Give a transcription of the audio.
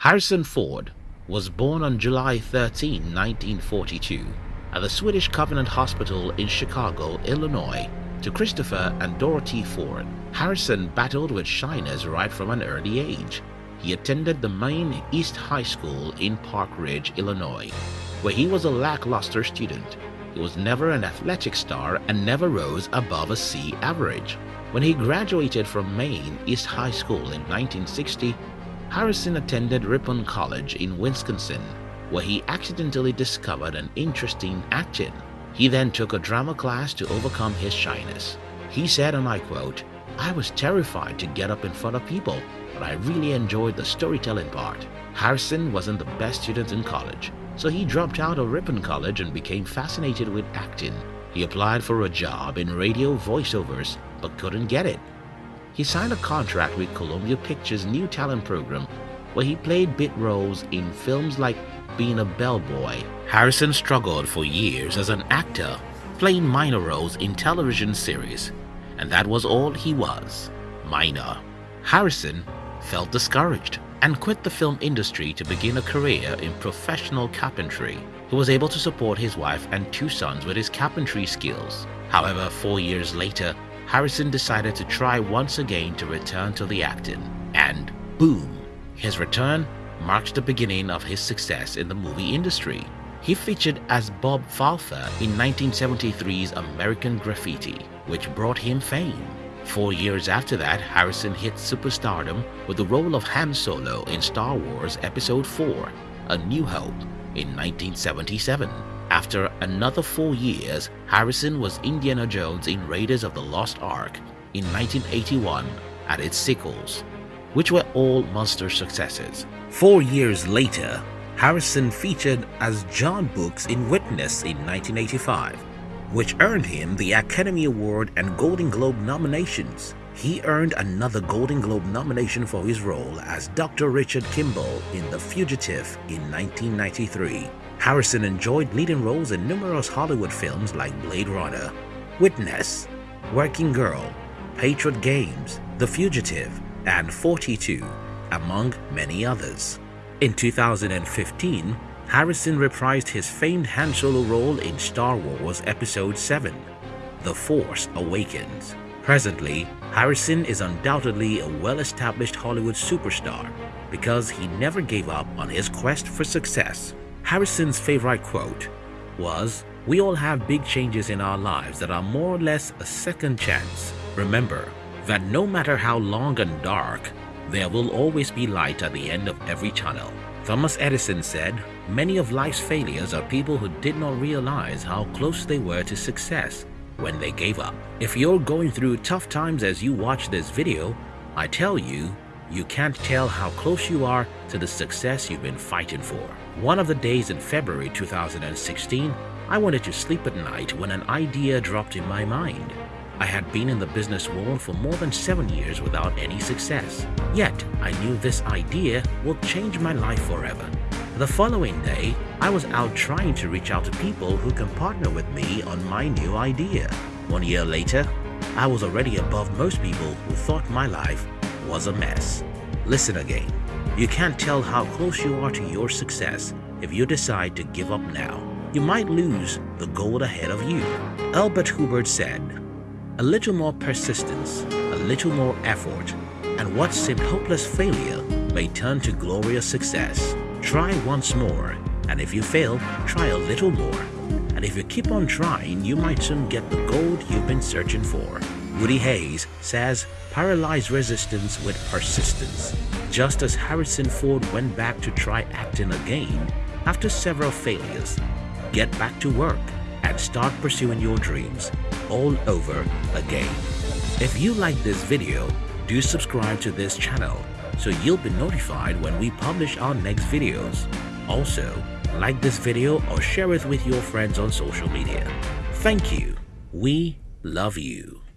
Harrison Ford was born on July 13, 1942, at the Swedish Covenant Hospital in Chicago, Illinois, to Christopher and Dorothy Ford. Harrison battled with shyness right from an early age. He attended the Maine East High School in Park Ridge, Illinois, where he was a lackluster student. He was never an athletic star and never rose above a C average. When he graduated from Maine East High School in 1960, Harrison attended Ripon College in Wisconsin, where he accidentally discovered an interest in acting. He then took a drama class to overcome his shyness. He said, and I quote, I was terrified to get up in front of people, but I really enjoyed the storytelling part. Harrison wasn't the best student in college, so he dropped out of Ripon College and became fascinated with acting. He applied for a job in radio voiceovers but couldn't get it. He signed a contract with Columbia Pictures' new talent program where he played bit roles in films like Being a Bellboy. Harrison struggled for years as an actor, playing minor roles in television series, and that was all he was, minor. Harrison felt discouraged and quit the film industry to begin a career in professional carpentry. He was able to support his wife and two sons with his carpentry skills. However, four years later, Harrison decided to try once again to return to the acting. And boom! His return marked the beginning of his success in the movie industry. He featured as Bob Falfa in 1973's American Graffiti, which brought him fame. Four years after that, Harrison hit superstardom with the role of Han Solo in Star Wars Episode 4, A New Hope, in 1977. After another four years, Harrison was Indiana Jones in Raiders of the Lost Ark in 1981 at its sequels, which were all monster successes. Four years later, Harrison featured as John Brooks in Witness in 1985, which earned him the Academy Award and Golden Globe nominations. He earned another Golden Globe nomination for his role as Dr. Richard Kimball in The Fugitive in 1993. Harrison enjoyed leading roles in numerous Hollywood films like Blade Runner, Witness, Working Girl, Patriot Games, The Fugitive, and 42, among many others. In 2015, Harrison reprised his famed Han Solo role in Star Wars Episode 7, The Force Awakens. Presently, Harrison is undoubtedly a well-established Hollywood superstar because he never gave up on his quest for success. Harrison's favorite quote was, We all have big changes in our lives that are more or less a second chance. Remember that no matter how long and dark, there will always be light at the end of every tunnel. Thomas Edison said, Many of life's failures are people who did not realize how close they were to success when they gave up. If you're going through tough times as you watch this video, I tell you, you can't tell how close you are to the success you've been fighting for. One of the days in February 2016, I wanted to sleep at night when an idea dropped in my mind. I had been in the business world for more than seven years without any success. Yet, I knew this idea would change my life forever. The following day, I was out trying to reach out to people who can partner with me on my new idea. One year later, I was already above most people who thought my life was a mess. Listen again. You can't tell how close you are to your success if you decide to give up now. You might lose the goal ahead of you. Albert Hubbard said, A little more persistence, a little more effort, and what seemed hopeless failure may turn to glorious success. Try once more, and if you fail, try a little more. And if you keep on trying, you might soon get the gold you've been searching for. Woody Hayes says, paralyze resistance with persistence. Just as Harrison Ford went back to try acting again after several failures, get back to work and start pursuing your dreams all over again. If you like this video, do subscribe to this channel so you'll be notified when we publish our next videos. Also, like this video or share it with your friends on social media. Thank you. We love you.